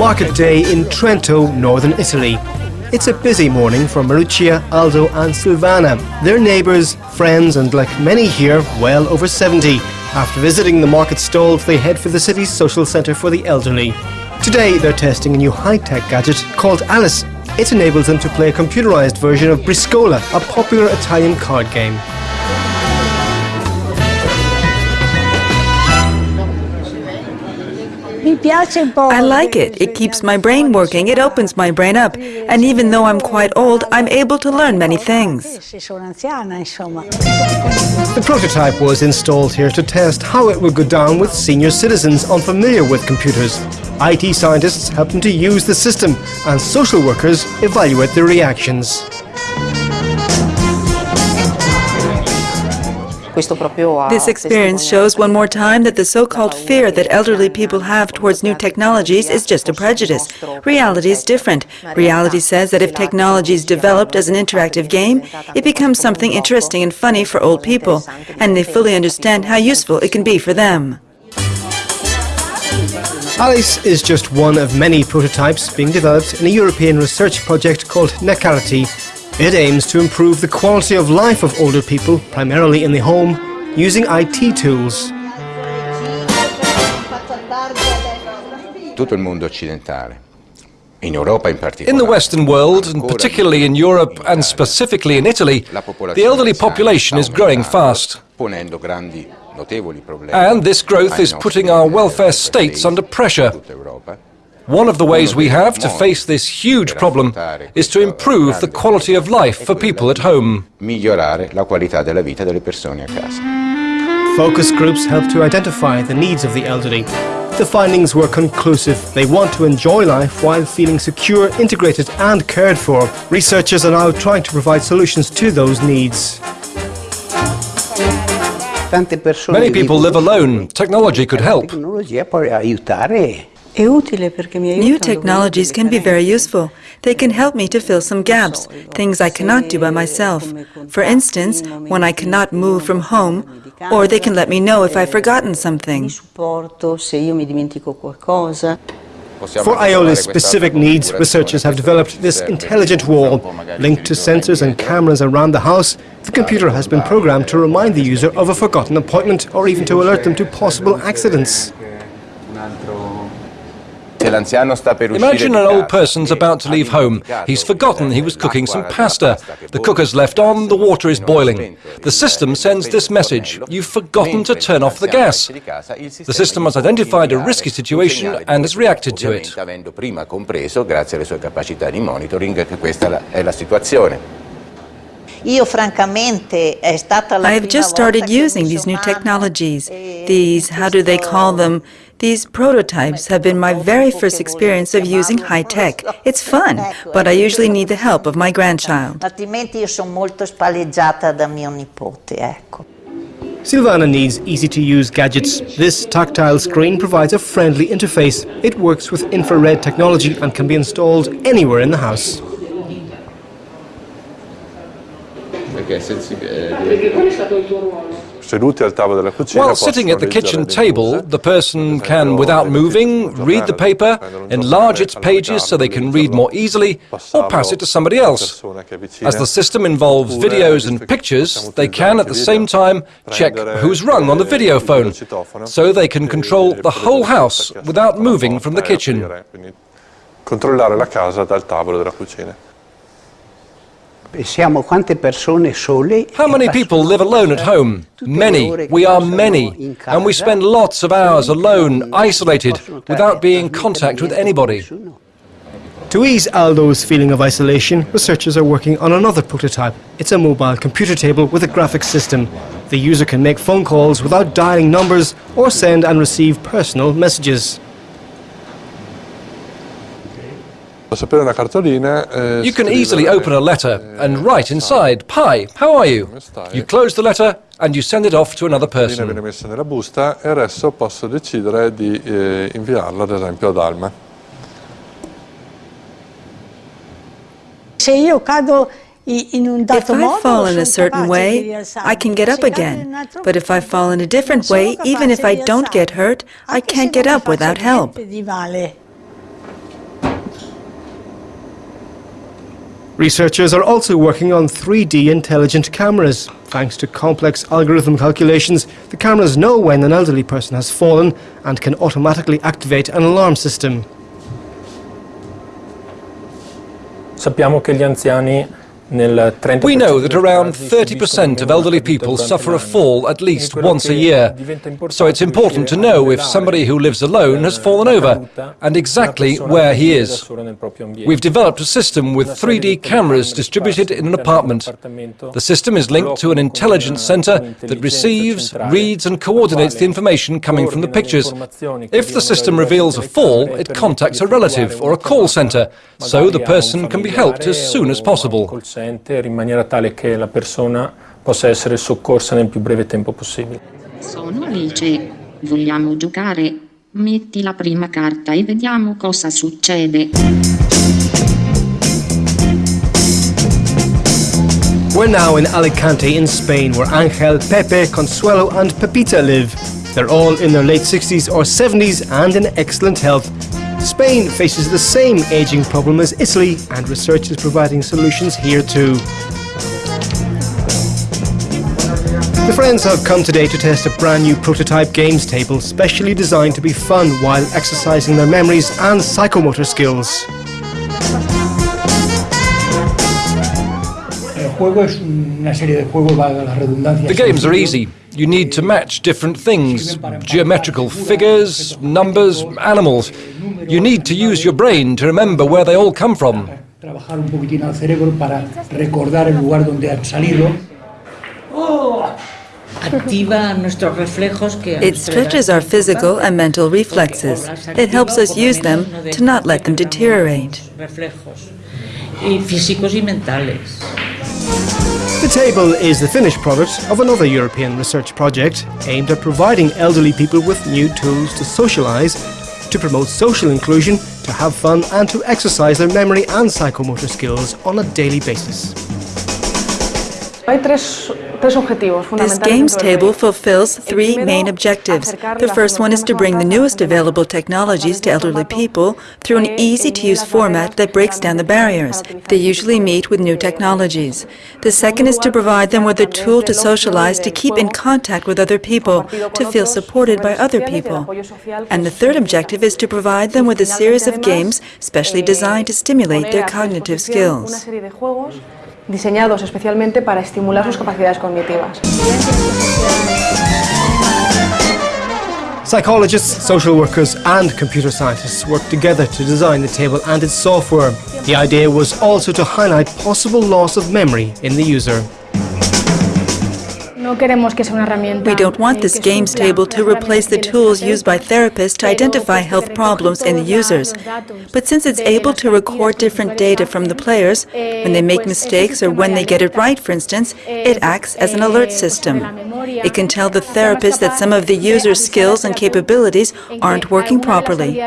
Market day in Trento, northern Italy. It's a busy morning for Mariuccia, Aldo and Silvana. They're neighbours, friends and like many here, well over 70. After visiting the market stalls, they head for the city's social centre for the elderly. Today they're testing a new high-tech gadget called Alice. It enables them to play a computerised version of Briscola, a popular Italian card game. I like it. It keeps my brain working. It opens my brain up. And even though I'm quite old, I'm able to learn many things. The prototype was installed here to test how it would go down with senior citizens unfamiliar with computers. IT scientists help them to use the system, and social workers evaluate their reactions. This experience shows one more time that the so-called fear that elderly people have towards new technologies is just a prejudice. Reality is different. Reality says that if technology is developed as an interactive game, it becomes something interesting and funny for old people, and they fully understand how useful it can be for them. Alice is just one of many prototypes being developed in a European research project called Netcarity, it aims to improve the quality of life of older people, primarily in the home, using IT tools. Tutto il mondo occidentale in the Western world, and particularly in Europe and specifically in Italy, the elderly population is growing fast. And this growth is putting our welfare states under pressure. One of the ways we have to face this huge problem is to improve the quality of life for people at home. Focus groups help to identify the needs of the elderly. The findings were conclusive. They want to enjoy life while feeling secure, integrated and cared for. Researchers are now trying to provide solutions to those needs. Many people live alone. Technology could help. New technologies can be very useful. They can help me to fill some gaps, things I cannot do by myself. For instance, when I cannot move from home, or they can let me know if I've forgotten something. For Iola's specific needs, researchers have developed this intelligent wall. Linked to sensors and cameras around the house, the computer has been programmed to remind the user of a forgotten appointment or even to alert them to possible accidents. Imagine an old person's about to leave home. He's forgotten he was cooking some pasta. The cooker's left on, the water is boiling. The system sends this message, you've forgotten to turn off the gas. The system has identified a risky situation and has reacted to it. I have just started using these new technologies. These, how do they call them? These prototypes have been my very first experience of using high tech. It's fun, but I usually need the help of my grandchild. Silvana needs easy-to-use gadgets. This tactile screen provides a friendly interface. It works with infrared technology and can be installed anywhere in the house. While sitting at the kitchen table, the person can, without moving, read the paper, enlarge its pages so they can read more easily, or pass it to somebody else. As the system involves videos and pictures, they can at the same time check who's rung on the video phone, so they can control the whole house without moving from the kitchen. Controllare la casa dal tavolo della cucina. How many people live alone at home? Many. We are many. And we spend lots of hours alone, isolated, without being in contact with anybody. To ease Aldo's feeling of isolation, researchers are working on another prototype. It's a mobile computer table with a graphics system. The user can make phone calls without dialing numbers or send and receive personal messages. You can easily open a letter and write inside, Hi, how are you? You close the letter and you send it off to another person. viene messa nella busta e adesso posso decidere di eh, inviarla ad esempio ad Alma. If I fall in a certain way, I can get up again. But if I fall in a different way, even if I don't get hurt, I can't get up without help. Researchers are also working on 3D intelligent cameras. Thanks to complex algorithm calculations, the cameras know when an elderly person has fallen and can automatically activate an alarm system. Sappiamo che gli anziani We know that around 30% of elderly people suffer a fall at least once a year. So it's important to know if somebody who lives alone has fallen over and exactly where he is. We've developed a system with 3D cameras distributed in an apartment. The system is linked to an intelligence center that receives, reads and coordinates the information coming from the pictures. If the system reveals a fall, it contacts a relative or a call center, so the person can be helped as soon as possible in maniera tale che la persona possa essere soccorsa nel più breve tempo possibile. Sono Alice. Vogliamo giocare? Metti la prima carta e vediamo cosa succede. We're now in Alicante in Spain where Angel, Pepe, Consuelo and Pepita live. They're all in their late 60s or 70s and in excellent health. Spain faces the same ageing problem as Italy, and research is providing solutions here too. The friends have come today to test a brand new prototype games table specially designed to be fun while exercising their memories and psychomotor skills. The games are easy. You need to match different things geometrical figures, numbers, animals. You need to use your brain to remember where they all come from. It stretches our physical and mental reflexes. It helps us use them to not let them deteriorate. The table is the finished product of another European research project aimed at providing elderly people with new tools to socialise, to promote social inclusion, to have fun and to exercise their memory and psychomotor skills on a daily basis. This games table fulfills three main objectives. The first one is to bring the newest available technologies to elderly people through an easy-to-use format that breaks down the barriers. They usually meet with new technologies. The second is to provide them with a tool to socialize, to keep in contact with other people, to feel supported by other people. And the third objective is to provide them with a series of games specially designed to stimulate their cognitive skills. Diseñados especialmente para estimular sus capacidades cognitivas. Psychologists, social workers and computer scientists worked together to design the table and its software. The idea was also to highlight possible loss of memory in the user. We don't want this games table to replace the tools used by therapists to identify health problems in the users. But since it's able to record different data from the players, when they make mistakes or when they get it right, for instance, it acts as an alert system. It can tell the therapist that some of the user's skills and capabilities aren't working properly.